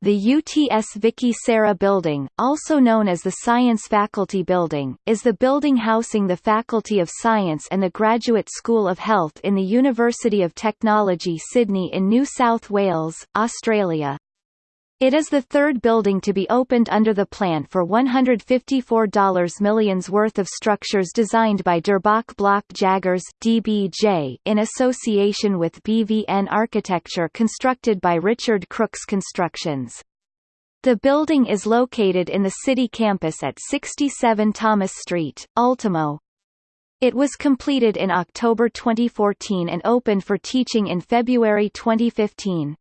The UTS Vicki Sara Building, also known as the Science Faculty Building, is the building housing the Faculty of Science and the Graduate School of Health in the University of Technology Sydney in New South Wales, Australia. It is the third building to be opened under the plan for $154 millions worth of structures designed by Durbach Block Jaggers DBJ in association with BVN Architecture constructed by Richard Crookes Constructions. The building is located in the city campus at 67 Thomas Street, Ultimo. It was completed in October 2014 and opened for teaching in February 2015.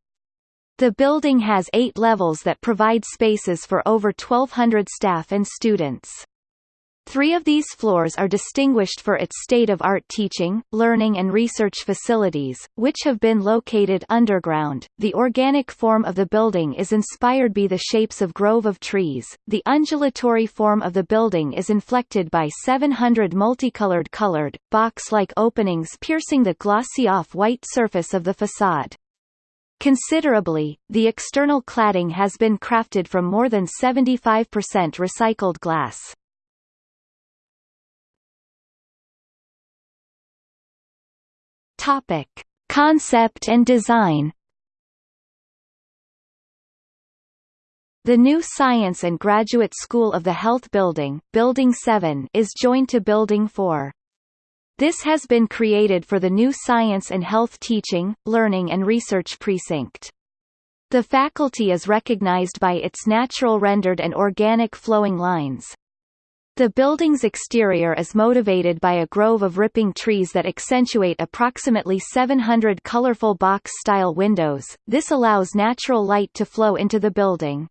The building has eight levels that provide spaces for over 1,200 staff and students. Three of these floors are distinguished for its state-of-art teaching, learning and research facilities, which have been located underground. The organic form of the building is inspired by the shapes of grove of trees. The undulatory form of the building is inflected by 700 multicolored colored, box-like openings piercing the glossy off-white surface of the facade. Considerably, the external cladding has been crafted from more than 75% recycled glass. Topic: Concept and design. The new Science and Graduate School of the Health Building, Building 7, is joined to Building 4. This has been created for the new Science and Health Teaching, Learning and Research Precinct. The faculty is recognized by its natural rendered and organic flowing lines. The building's exterior is motivated by a grove of ripping trees that accentuate approximately 700 colorful box-style windows, this allows natural light to flow into the building.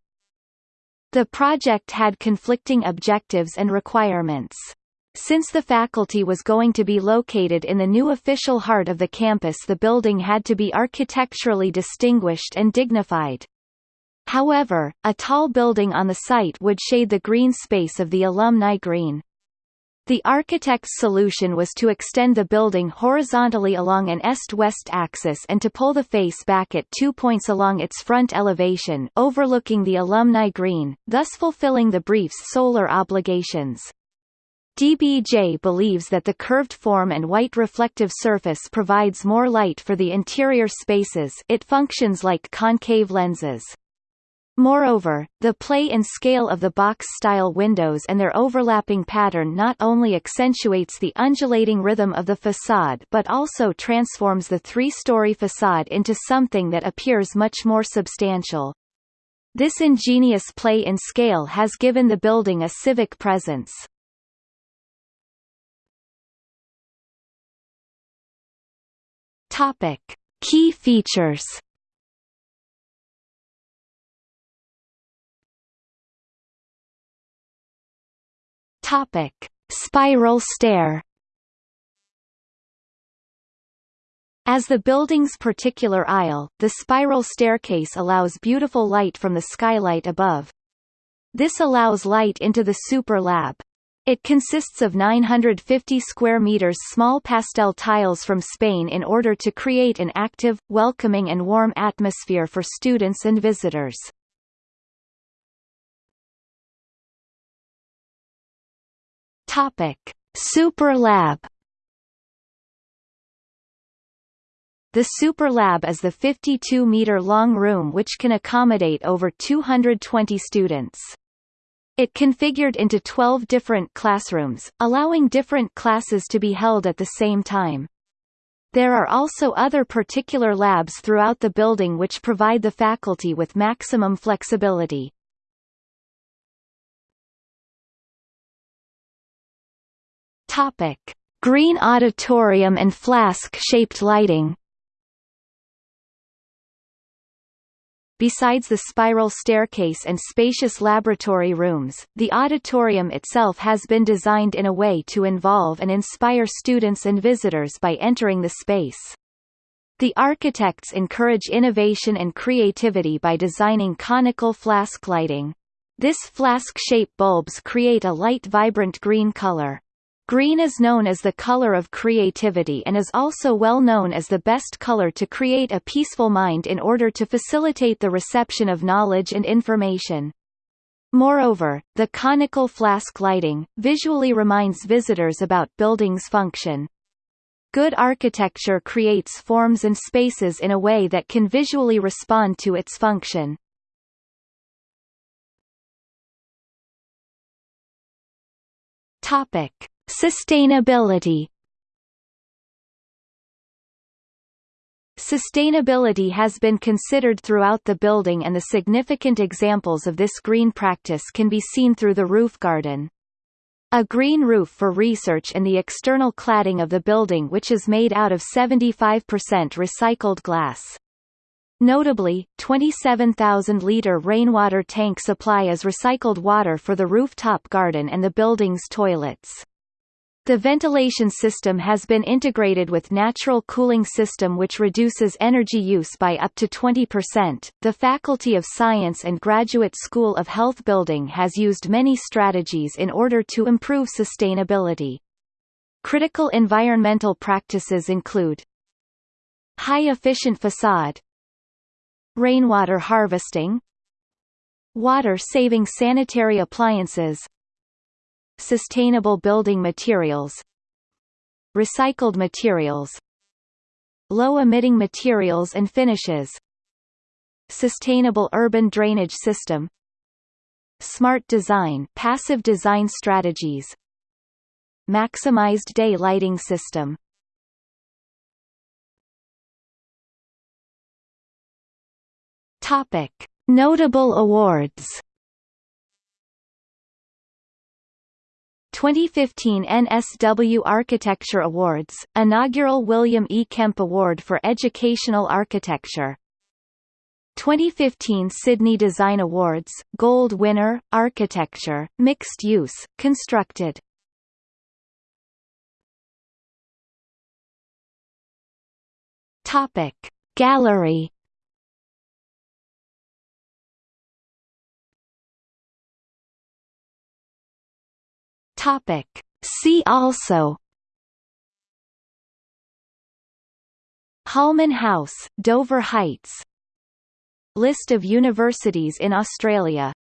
The project had conflicting objectives and requirements. Since the faculty was going to be located in the new official heart of the campus the building had to be architecturally distinguished and dignified. However, a tall building on the site would shade the green space of the alumni green. The architect's solution was to extend the building horizontally along an east-west axis and to pull the face back at two points along its front elevation overlooking the alumni green, thus fulfilling the brief's solar obligations. DBJ believes that the curved form and white reflective surface provides more light for the interior spaces it functions like concave lenses. Moreover, the play and scale of the box-style windows and their overlapping pattern not only accentuates the undulating rhythm of the facade but also transforms the three-story facade into something that appears much more substantial. This ingenious play and scale has given the building a civic presence. Topic: Key features. Topic: Spiral stair. As the building's particular aisle, the spiral staircase allows beautiful light from the skylight above. This allows light into the super lab. It consists of 950 square meters small pastel tiles from Spain in order to create an active, welcoming and warm atmosphere for students and visitors. Topic: Super Lab The Super Lab is the 52-meter-long room which can accommodate over 220 students. It configured into 12 different classrooms, allowing different classes to be held at the same time. There are also other particular labs throughout the building which provide the faculty with maximum flexibility. Topic: Green auditorium and flask-shaped lighting. Besides the spiral staircase and spacious laboratory rooms, the auditorium itself has been designed in a way to involve and inspire students and visitors by entering the space. The architects encourage innovation and creativity by designing conical flask lighting. This flask-shape bulbs create a light vibrant green color. Green is known as the color of creativity and is also well known as the best color to create a peaceful mind in order to facilitate the reception of knowledge and information. Moreover, the conical flask lighting, visually reminds visitors about building's function. Good architecture creates forms and spaces in a way that can visually respond to its function. Topic: Sustainability. Sustainability has been considered throughout the building and the significant examples of this green practice can be seen through the roof garden. A green roof for research and the external cladding of the building which is made out of 75% recycled glass. Notably, 27,000-litre rainwater tank supply is recycled water for the rooftop garden and the building's toilets. The ventilation system has been integrated with natural cooling system which reduces energy use by up to 20%. The Faculty of Science and Graduate School of Health Building has used many strategies in order to improve sustainability. Critical environmental practices include high-efficient facade rainwater harvesting water-saving sanitary appliances Sustainable building materials Recycled materials Low-emitting materials and finishes Sustainable urban drainage system Smart design passive design strategies Maximized day lighting system Topic. Notable awards 2015 NSW Architecture Awards, inaugural William E. Kemp Award for Educational Architecture. 2015 Sydney Design Awards, Gold winner, Architecture, Mixed Use, Constructed. Topic Gallery Topic. See also. Holman House, Dover Heights. List of universities in Australia